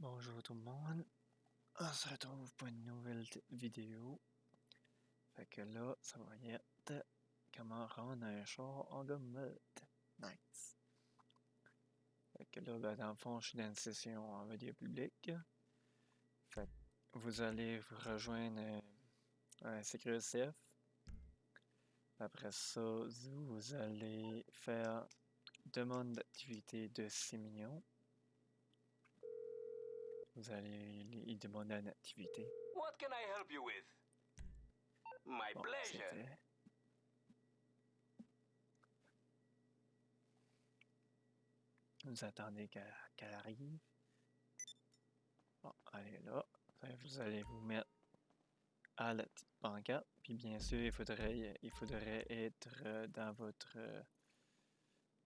Bonjour tout le monde. On se retrouve pour une nouvelle vidéo. Fait que là, ça va être comment rendre un char en gommette. Nice. Fait que là, ben, dans le fond, je suis dans une session en vidéo publique. Fait que vous allez vous rejoindre euh, un CQCF. Après ça, vous allez faire demande d'activité de 6 millions. Vous allez y demander une activité. What can I help you with? My Bon, pleasure. Vous attendez qu'elle arrive. Bon, elle est là. Vous allez vous mettre à la petite pancarte. Puis bien sûr, il faudrait, il faudrait être euh, dans votre euh,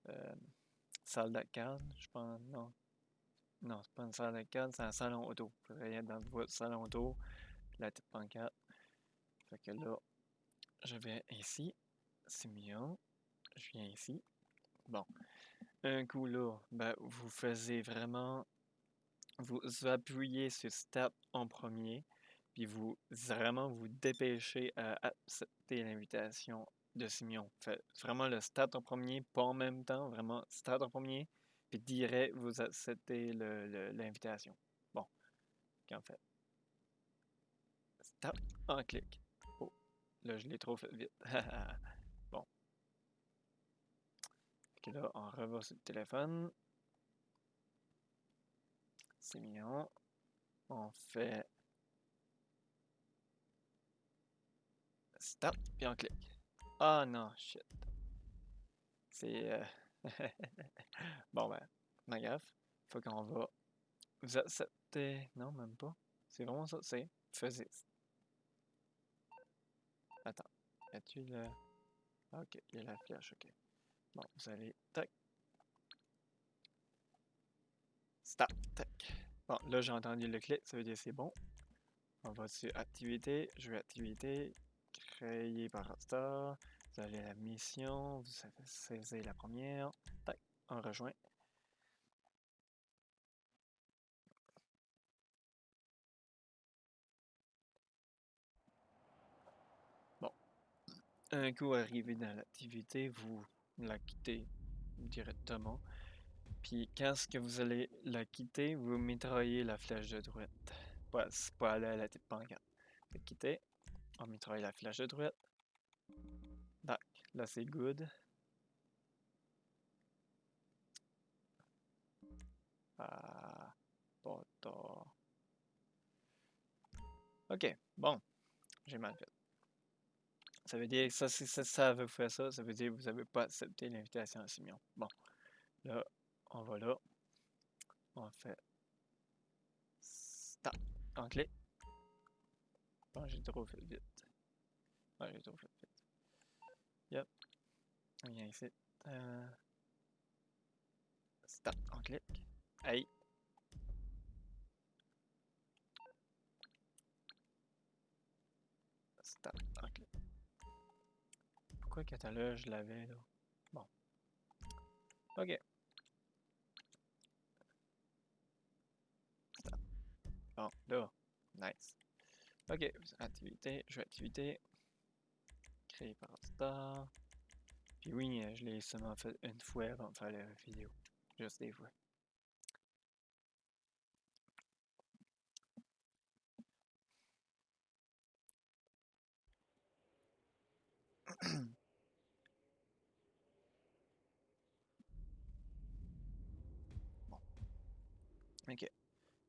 euh, salle d'arcade. Je pense, non. Non, c'est pas une salle d'arcade, c'est un salon auto. Faudrait être dans votre salon auto, la petite pancarte. Fait que là, je vais ici, 6 millions. Je viens ici. Bon. Un coup là, ben, vous faisiez vraiment. Vous appuyez sur Start en premier, puis vous vraiment vous dépêchez à accepter l'invitation de Simeon. Faites vraiment le Start en premier, pas en même temps, vraiment Start en premier, puis direct vous acceptez l'invitation. Bon. Qu'en fait? Start en clic. Oh, là je l'ai trop fait vite. bon. Fait que là, on revoit sur le téléphone. C'est mignon. On fait stop, puis on clique. Ah non, shit. C'est. euh, bon, ben, ma gaffe. Faut qu'on va. Vous acceptez. Non, même pas. C'est vraiment ça, c'est. Faisais. Attends. As-tu le. Ah, ok, il y a la flèche, ok. Bon, vous allez. Tac. Stop. Tac. Bon, là, j'ai entendu le clic, ça veut dire c'est bon. On va sur activité, jeu activité, créé par Rockstar. Vous allez à la mission, vous saisir la première. Tac, on rejoint. Bon. Un coup arrivé dans l'activité, vous la quittez directement. Puis quand ce que vous allez la quitter, vous mitraillez la flèche de droite. Pas, pas aller à la petite pancarte. Que quitter, on mitraille la flèche de droite. Là c'est good. Ah, tard. Ok, bon, j'ai mal fait. Ça veut dire, ça, si ça, ça veut faire ça, ça veut dire que vous n'avez pas accepté l'invitation à Simeon. Bon, là, on va là. On fait stop. On clique. Bon, j'ai trop fait vite. Ouais, j'ai trop fait vite. Yep. On vient ici. Euh, Stop. On clique. Hey. Stop. On clique. Pourquoi l'heure je l'avais là? Bon. Ok. Stop. Bon, là. Nice. Ok. Activité. Jeu activité. Créé par Star. Puis oui, euh, je l'ai seulement fait une fois avant de faire la vidéo. Juste des fois. Ok.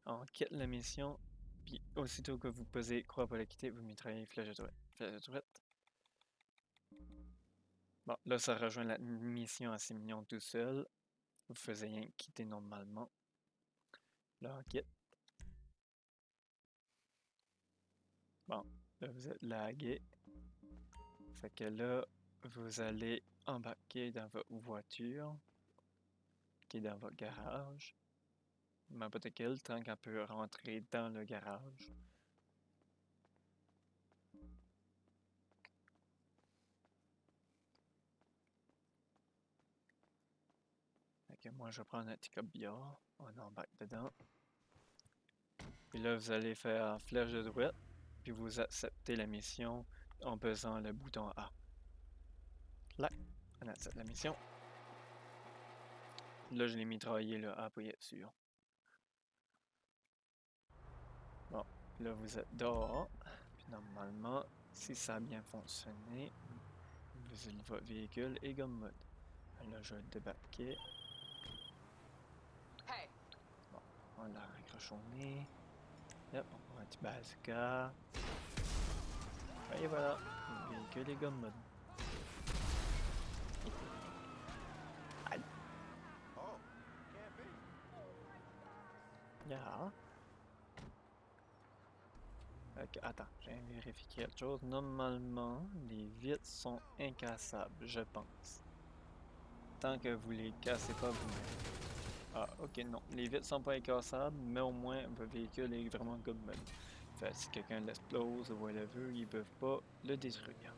On quitte la mission. Puis aussitôt que vous posez croix pour la quitter, vous mitraillez flèche de droite. Flèche de droite. Bon, là, ça rejoint la mission à 6 millions tout seul. Vous faisiez rien quitter normalement. Là, quitte. Bon, là, vous êtes lagué. Fait que là, vous allez embarquer dans votre voiture qui est dans votre garage. N'importe quel, tant qu'elle peut rentrer dans le garage. Moi, je vais prendre un petit. On embarque dedans. Puis là, vous allez faire flèche de droite, puis vous acceptez la mission en pesant le bouton A. Là, on accepte la mission. Là, je l'ai mitraillé là, à appuyer dessus. Bon, là, vous êtes dehors. Puis normalement, si ça a bien fonctionné, vous avez votre véhicule et gomme mode. Là, je vais le débarquer. Hey, On raccroché au nez. Yep, on prend un petit bazooka. Et voilà, le véhicule et gomme mode. Oh, can't be. Yeah. Ok, attends, j'ai vérifié quelque chose. Normalement, les vitres sont incassables, je pense. Tant que vous les cassez pas vous-même. Ah, ok, non. Les vitres sont pas incassables, mais au moins, votre véhicule est vraiment good. Fait si quelqu'un l'explose ou whatever, ils peuvent pas le détruire.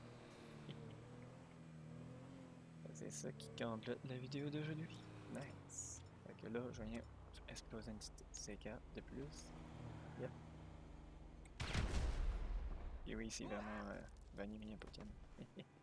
C'est ça qui complète la vidéo d'aujourd'hui. Nice. Fait que là, je viens exploser une petite C4 de plus. Yep. Et oui, c'est vraiment euh, Vanille Poutine.